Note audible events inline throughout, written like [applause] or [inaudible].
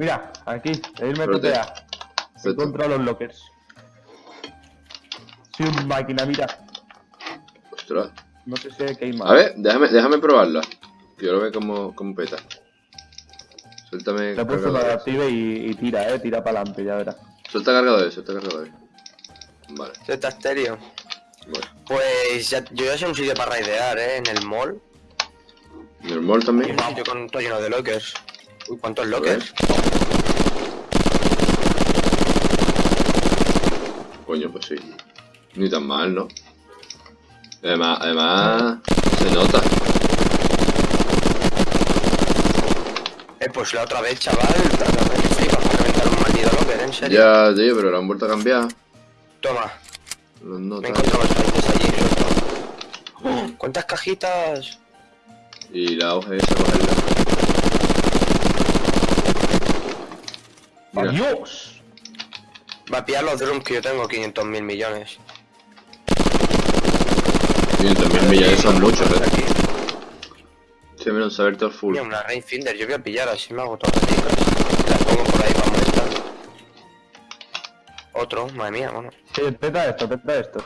Mira, aquí, irme. TPA. Perfecto. Contra los lockers. Soy un máquina, mira. Ostras. No sé si hay que ir más. A ver, déjame, déjame probarla. Quiero ver cómo, cómo peta. Suéltame Te he puesto para active y, y tira, eh. Tira para adelante, ya verás. Suelta cargadores, suelta cargadores. Vale, Z estéreo. Pues ya, yo ya sé un sitio para raidear, ¿eh? En el mall. ¿Y el mall Hay también? un sitio con todo lleno de lockers. Uy, ¿cuántos lockers? Coño, pues sí. Ni tan mal, ¿no? Además, además se nota. Eh, pues la otra vez, chaval. La otra vez flipas por reventar un maldito locker, ¿en serio? Ya, tío, pero lo han vuelto a cambiar. Toma, Los me notas. encontré bastantes allí. ¡Oh! ¿Cuántas cajitas? Y la hoja esa, cogerla. ¡Adiós! Va a pillar los drums que yo tengo 500 mil millones. 500 mil millones son muchos, ¿eh? aquí. Se me saber todo full. Mira, una Rainfinder, yo voy a pillar así me hago todas las chicas. Las pongo por ahí para molestar. Otro, madre mía, bueno. Sí, teta esto, teta esto.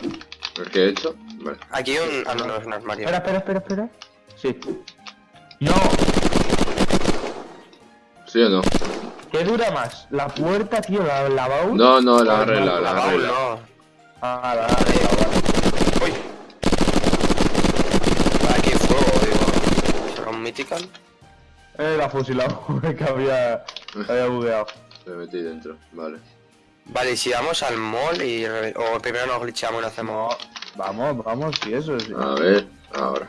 ¿El que he hecho? Vale. Aquí un. Ah, no, no, es un armario. Espera, espera, espera, espera. Sí. No, ¿Sí o no? ¿Qué dura más? La puerta, tío, la, la baúl. No, no, la arregla, no, la arregla. no. Ah, la, la, la, Uy. Aquí fuego, digo. ¿Será un mythical? Eh, la fusilado, [laughs] que había, había bugueado. Me metí dentro, vale. Vale, y si vamos al mall y. re- O primero nos glitchamos y lo hacemos. No, vamos, vamos, sí, eso sí. A ver, ahora.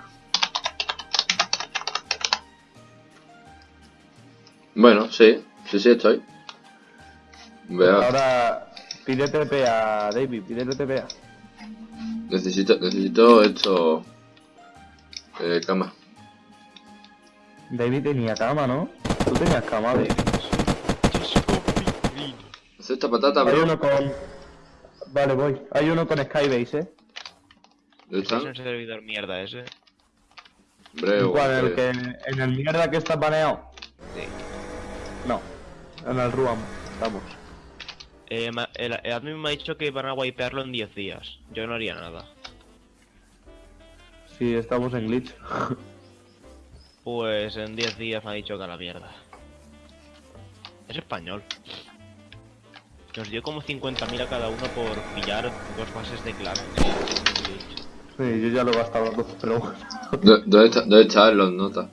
Bueno, sí, sí, sí estoy. Vea, Ahora, pide TPA, David, pídele TPA. necesito, necesito esto. Eh, cama. David tenía cama, ¿no? Tú tenías cama, David. ¿Hace esta patata, Hay bro? uno con... Vale, voy. Hay uno con Skybase, ¿eh? ¿Dónde Es un servidor mierda ese. ¿En el, breu. que, ¿En el mierda que está baneado? Sí. No. En el Ruam, estamos. Eh, ma- el, el admin me ha dicho que van a wipearlo en 10 días. Yo no haría nada. Sí, estamos en glitch. Pues en 10 días me ha dicho que a la mierda. Es español. Nos dio como 50.000 a cada uno por pillar dos fases de clan. Sí, yo ya lo he gastado dos, pero bueno. ¿Dó- ¿Dónde está, dónde están los notas?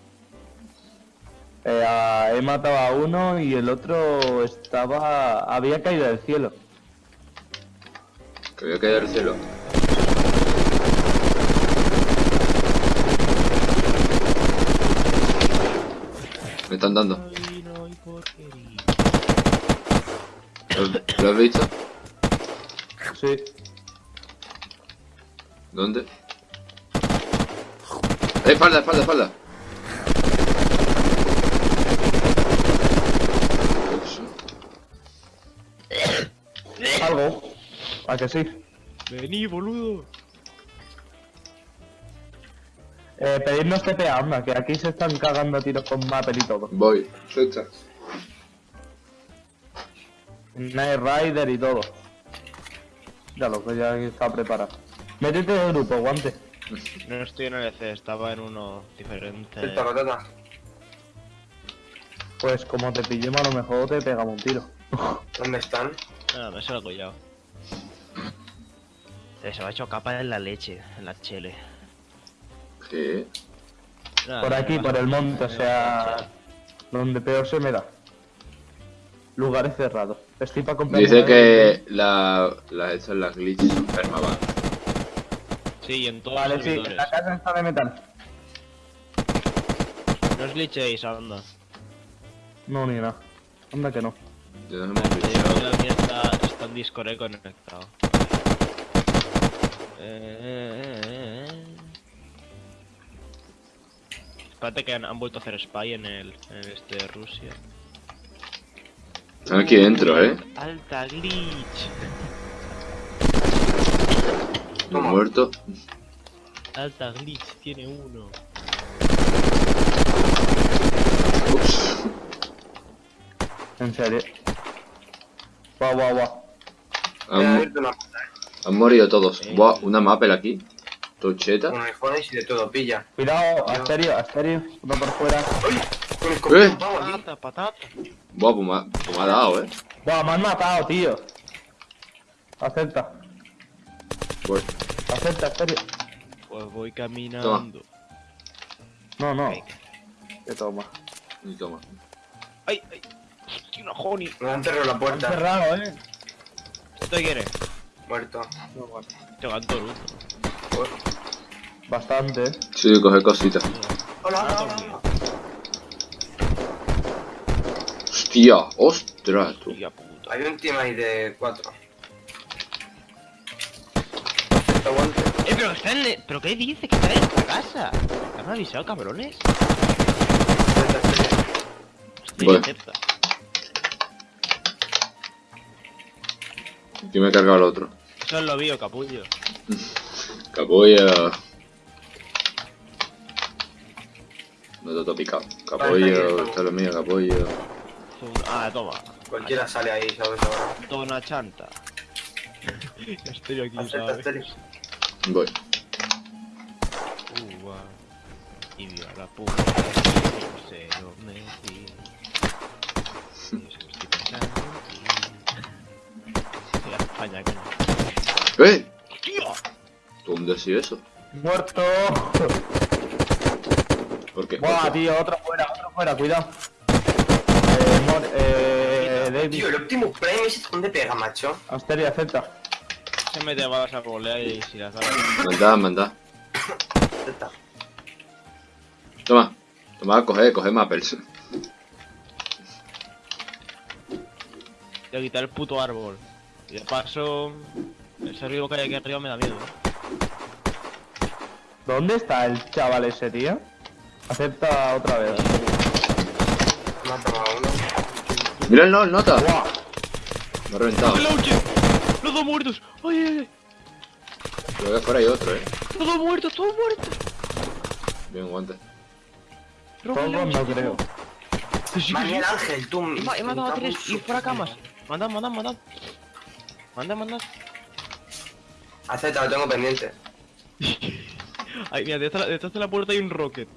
Eh, a- he matado a uno y el otro estaba... Había caído del cielo. Que voy a caer del cielo. Me están dando. Ay, no hay porquería. ¿Lo, lo has visto? Sí. ¿Dónde? ¡Eh, espalda, espalda, espalda! Algo. ¿A que sí? Vení, boludo. Eh, pedirnos TPA, anda, que aquí se están cagando a tiros con Mapper y todo. Voy. Suelta. Night Rider y todo. Ya lo que ya está preparado. Métete de grupo, guante. No estoy en el EC, estaba en uno diferente. El patata. Pues como te pillemos a lo mejor te pegamos un tiro. ¿Dónde están? Nada, me se lo he collado. Eh, Se me ha hecho capa en la leche, en la chele. ¿Qué? Nada, Por aquí, me por el monte, o me sea... Donde peor se me da. Lugares cerrados. Estoy para comprar... Dice que la, la, estas, las glitches son permaban. Sí, en todos Vale, los sí, la casa está de metal. No os glitchéis, anda. No, ni nada. Anda que no. Hemos Te digo que glitchado. Discord eh, conectado. Eh, eh, eh, eh. Espérate que han, han vuelto a hacer spy en el en este de Rusia. Están aquí dentro, ¿eh? Alta glitch. No muerto. Alta glitch tiene uno. Ups. En serio. Guau, guau, guau. Han, una han morido todos. Sí. Buah, una mapel aquí. Tocheta. iPhones y de todo, pilla. Cuidado, Asterio, Asterio. Uno por fuera. ¡Uy! Con el copón, Eh. Patata, patata. Buah, pues me, ha- pues me ha dado, eh. Guau, me han matado, tío. Acepta. Voy. Acepta, Asterio. Pues voy caminando. No, no. Venga. Que toma. Y toma. ¡Ay, ay! ¡Hostia, una honey! Me han cerrado la Han puerta. cerrado, eh. ¿Esto qué quieres? Muerto. Te todo luto. Bastante, eh. Sí, coger cositas. Hola, hola, hola. Hostia, ostras, tú. Hostia puta. Hay un team ahí de cuatro. Aguante. ¡Eh, pero está en... el- ¿Pero qué dice? Que está en esta casa. ¿Me han avisado, cabrones? Estoy Voy. acepta. Aquí me he cargado el otro. Eso es lo vio, capullo. [laughs] Capullo. No te he picado. Capullo, esto es lo mío, capullo. Ah, toma. Cualquiera sale ahí, ¿sabes? Ahora. Tona chanta. [laughs] Estoy aquí, Acepta, ¿sabes? Voy. Uva. Y viva la puta. No sé dónde España, coño. ¡Eh! ¡Tío! ¿Dónde ha sido eso? Muerto. ¿Por qué? Buah, tío, otro fuera, otro fuera, cuidado. Eh, Mor eh, Tío, David. el Optimus Prime ese dónde pega, macho. Asterio, acepta. Se mete balas a volea y si las da. Mandá, mandá. Acepta. Toma. Toma, coge, coge mapels. Voy a quitar el puto árbol. Y de paso. Ese río que hay aquí arriba me da miedo. ¿eh? ¿Dónde está el chaval ese, tío? Acepta otra vez. Me ha tomado uno. Mira el, no, el nota. Buah. Me ha reventado. ¡Los dos muertos! ¡Ay, ay, ay! Creo que fuera hay otro, eh. ¡Los dos muertos! ¡Todos muertos! Bien, guante. Todos no creo. Que sí, que Maní sí. el ángel, tú. He ma- he matado a tres y fuera camas. Mandad, mandad, mandad. Mandad, mandad. Acepta, lo tengo pendiente. [laughs] Ay, mira, detrás, detrás de la puerta hay un rocket.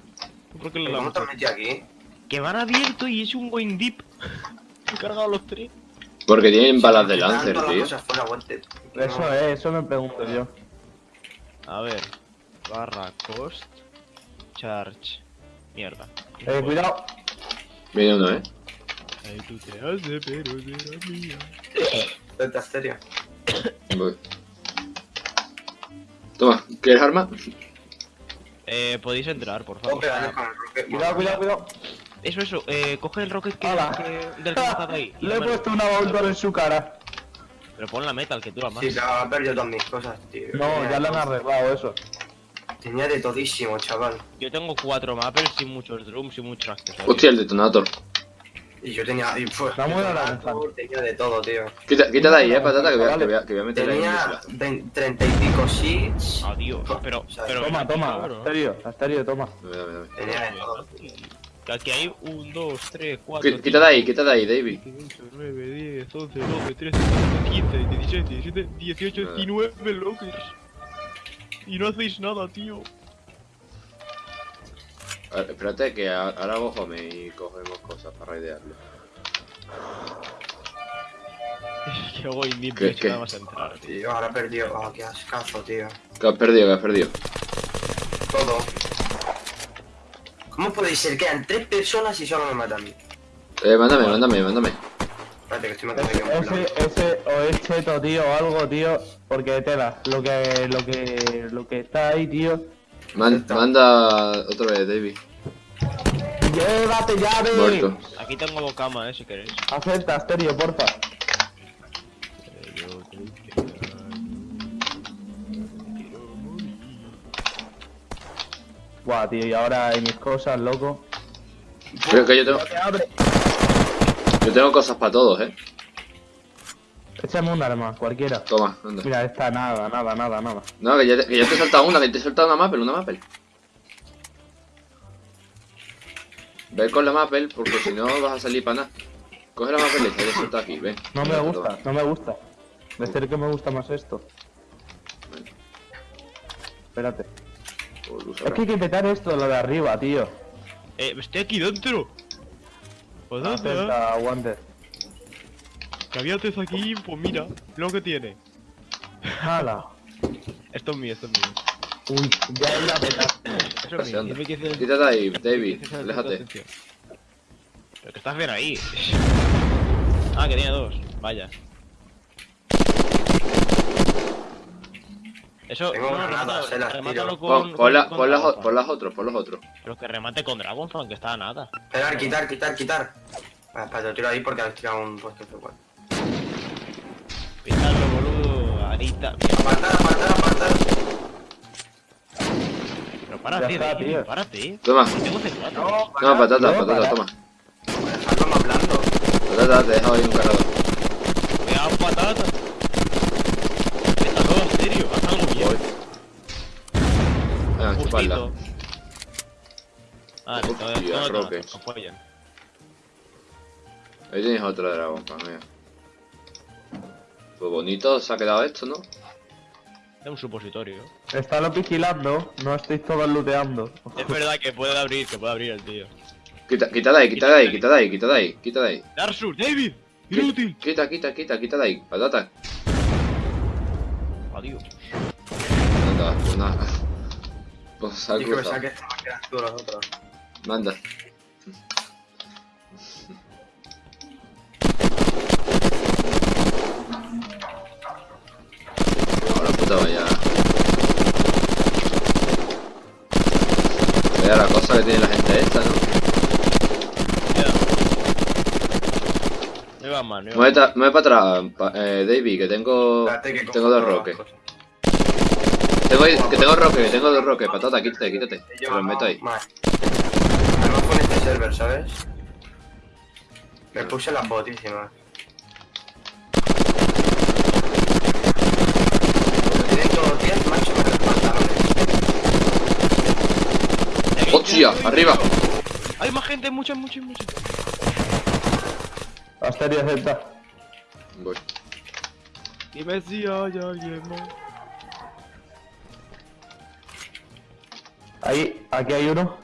Un rocket ¿Pero ¿Cómo te has launcher. metido aquí? Que van abierto y es un going deep. He [laughs] cargado los tres. Porque tienen balas de Lancer, tío. Eso es, eso me pregunto yo. A ver. Barra cost. Charge. Mierda. Eh, cuidado. Viene uno, eh. Ay, tú te haces, pero será mía. [laughs] Acepta, serio. Voy. Toma, ¿quieres arma? Eh, podéis entrar, por favor. Cuidado, cuidado, cuidado. Eso, eso. Eh, coge el rocket que, que- del que ahí. y [laughs] Le he puesto una Voltor en su cara. Pero pon la metal, que dura más. Sí, pero ha perdido todas mis cosas, tío. No, Tenía ya le de han arreglado eso. Tenía de todísimo, chaval. Yo tengo cuatro mappers sin muchos drums y muchos accesorios. Hostia, el detonator. Y yo tenía. Y, Está muy tenía- de todo, tío. Quita, quita de ahí, eh, patata, que voy a, que voy a, que voy a un Tenía misilazo. 20 30 y pico seeds. Adiós. Pero, O sea, pero. Toma, toma. cabrón. Asterio, Asterio, toma. Dame, dame, dame. Tenía de todo. Que Aquí hay un, dos, tres, cuatro. Qui- Quita de ahí, quita de ahí, David. 8, 9, 10, 11, 12, 13, 14, 15, 16, 17, 18, Nada. 19 lockers. Y no hacéis nada, tío. A ver, espérate que a- ahora hago home y cogemos cosas para raidearlo. que [laughs] hago indie, ¿Qué- qué? nada más a entrar, tío. Tío, ahora he perdido. Oh, qué ascazo, tío. ¿Qué has perdido? ¿Qué has perdido? Todo. ¿Cómo puede ser que eran tres personas y solo me matan? Eh, mándame, mándame, mándame. Espérate, que estoy matando aquí a un Ese, ese, o es cheto, tío, o algo, tío. Porque tela, lo que, lo que, lo que está ahí, tío. Man- manda otra vez, David. Llévate llave. Muerto. Aquí tengo dos camas, eh, si queréis. Acepta, Asterio, porfa. Buah, tío, y ahora hay mis cosas, loco. Pero que yo tengo, yo tengo cosas para todos, eh. Échame un arma, cualquiera. Toma, anda. Mira, esta, nada, nada, nada, nada. No, que ya te, que ya te he soltado una, que te he soltado una mapel, una mapel. Ve con la mapel, porque si no vas a salir para nada. Coge la papeleta y suelta aquí, ven. No me gusta, toma. no me gusta. De ser que me gusta más esto. Espérate. Pues Es que hay que petar esto, lo de arriba, tío. Eh, estoy aquí dentro. Pues dónde? Aguante. Que había antes aquí, pues mira, lo que tiene. ¡Hala! Esto es mío, esto es mío. Uy, ya he ido a petar. Eso es mío. Quítate ahí, qué David, aléjate. atención. Pero que estás bien ahí. Ah, que tiene dos. Vaya. Eso, Tengo no, remata- eh, las remátalo tiro. con, Pon, pon, la- con pon las, Dragonfang. pon las otros, pon los otros. Pero que remate con Dragonfang, que está a nada. Esperar, quitar, quitar, quitar. Espera, te tiro ahí porque has tirado un puesto de igual. Píntalo, boludo. Apartar. Pero párate, está, David, tío. párate. Toma. Que Tengo C4. No, patata, no, patata, para. toma. Dejadlo más blando. Patata, te he dejado ahí un cargador. Cuidado, patata. Está todo en serio, haz algo bien. Chuparla. Justito. Ah, no, no, no, no, no. Ahí tienes otro dragón, mira. Pues bonito se ha quedado esto, ¿no? Es un supositorio. Están vigilando, no estáis todos looteando. Es verdad que puede abrir, que puede abrir el tío. Quita, quita de ahí, quita de ahí, quita de ahí, quita de ahí, quita de ahí. Darsus, David, inútil. Quita, quita, quita, quita de ahí. Patata. Adiós. Anda, pues nada. Pues ha Yo que me cruzado. saque esta máquina tú los otros. Manda. Puta vaya. Vaya la cosa que tiene la gente esta, ¿no? Ya. No mal, no mal. ta- mueve para atrás, pa- eh, Davey, que tengo. Que Tengo dos roques. Tengo, que tengo roque, que tengo dos roques. Patata, quítate, quítate. Te los meto ahí. más. Además con este server, ¿sabes? Me puse las botísimas. ¡Hostia! ¡Arriba! Hay más gente, muchas, muchas, muchas. Asteria Z. Voy. Dime si hay alguien más. Ahí, aquí hay uno.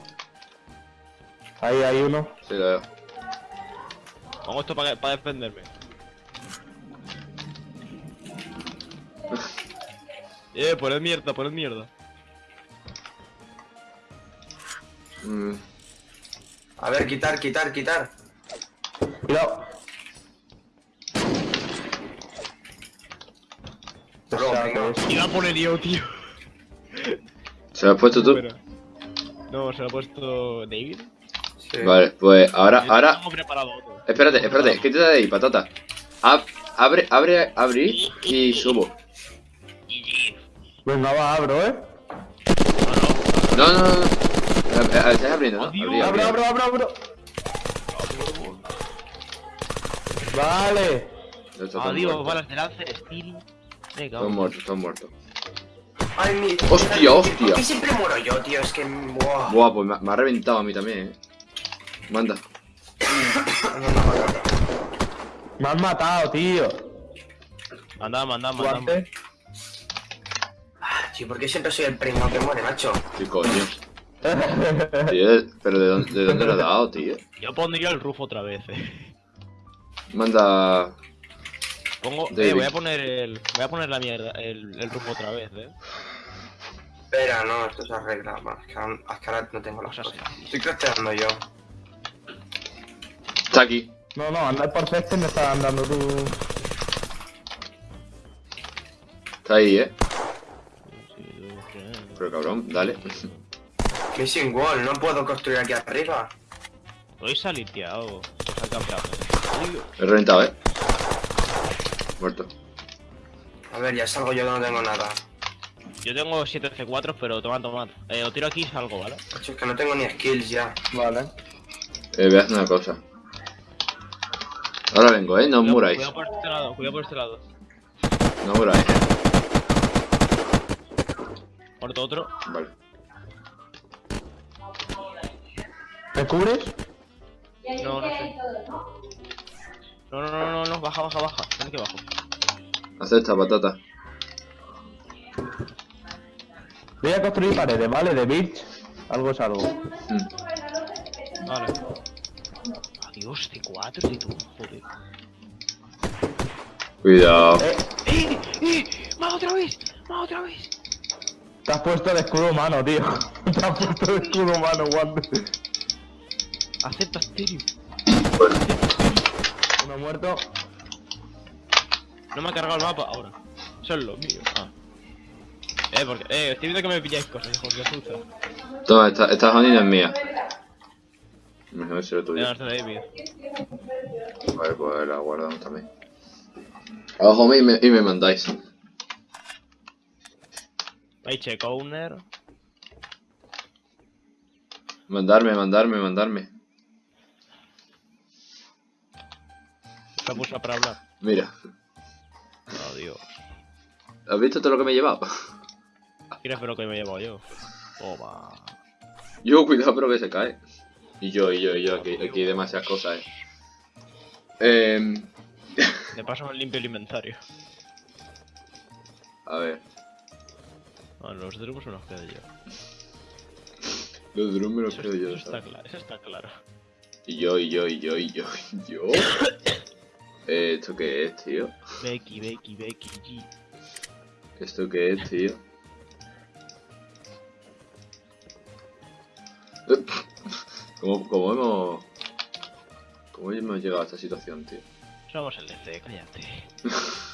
Ahí hay uno. Sí, lo veo. Pongo esto para, para defenderme. [laughs] eh, poned mierda, poned mierda. Mm, A ver, quitar, quitar, quitar. Cuidado. Iba a poner yo, tío. ¿Se lo has puesto tú? No, se lo ha puesto David. Sí. Vale, pues ahora, Yo ahora. Tengo preparado otro. Espérate, espérate, quítate de ahí, patata. Ab- abre, abre, abrir y subo. Venga, va, abro, ¿eh? No, no. No, no, Estás abriendo, ¿no? Adiós. Abrí, abrí, Abro, abro, abro, abro. Vale. Adiós, muertos. balas de Lancer, Steel. Venga, Todos muertos, todos muertos. Ay, mi... Hostia, hostia. ¿Por qué siempre muero yo, tío? Es que... Buah. Buah, pues me, me ha reventado a mí también, eh. Manda. Me han matado, tío. Andamos, andamos. Guante. Ah, Tío, ¿por qué siempre soy el primo que muere, macho? ¿Qué coño? Tío, pero ¿de dónde, de dónde lo has dado, tío? Yo pondría el roof otra vez, eh. Manda. Pongo, eh, voy a poner el, voy a poner la mierda, el, el roof otra vez, eh. Espera, no, esto se arregla. Es que ahora, no tengo las Cosas cosas. Estoy crafteando yo. Está aquí. No, no, andar por ceste me está andando tú. Está ahí, eh. Pero cabrón, dale. [laughs] Missing wall, no puedo construir aquí arriba. Estoy saliteado. Al campeonato. Adiós. He reventado, eh. Muerto. A ver, ya salgo yo que no tengo nada. Yo tengo 7 C4, pero tomad, tomad. Eh, os tiro aquí y salgo, ¿vale? Macho, es que no tengo ni skills ya. Vale. Eh, voy a hacer una cosa. Ahora vengo, eh. No os muráis. Cuidado por este lado, cuidado por este lado. No os muráis, eh. Muerto otro. Vale. ¿Me cubres? No, no sé. No, no, no, no, no, baja, baja, baja. Ven que bajo. Acepta, patata. Voy a construir paredes, ¿vale? De Birch. Algo es algo. Mm. Vale. Adiós, de 4 de tú, joder. Cuidado. Eh, ¡Eh! ¡Eh! ¡Va otra vez! ¡Va otra vez! te has puesto el escudo humano, tío. [laughs] Te has puesto el escudo humano, Wander. Acepta Stereo. Uno muerto. No me ha cargado el mapa ahora. Eso es lo mío. Ah. Eh, porque. Eh, estoy viendo que me pilláis cosas, hijos de puta. Toma, esta, esta no es mía. Mejor que será Voy tuya. a darte David. Vale, pues la guardamos también. Ojo, y me, y me mandáis. Paycheck owner. Mandarme, mandarme, mandarme. Puso para hablar. Mira, Oh, Dios. ¿has visto todo lo que me he llevado? ¿Quieres ver lo que me he llevado yo? Toma. Yo, cuidado, pero que se cae. Y yo, y yo, y yo, aquí, aquí hay demasiadas cosas, eh. Em, De paso me limpio el inventario. a ver, los drums me los quedo yo. los drums me los creo yo, eso está claro, eso está claro. Y yo, y yo, y yo, y yo, y yo. Eh, ¿Esto qué es, tío? Becky, Becky, Becky, G. ¿Esto qué es, tío? [laughs] ¿Cómo, cómo hemos... ¿Cómo hemos llegado a esta situación, tío? Somos el DC, cállate. [laughs]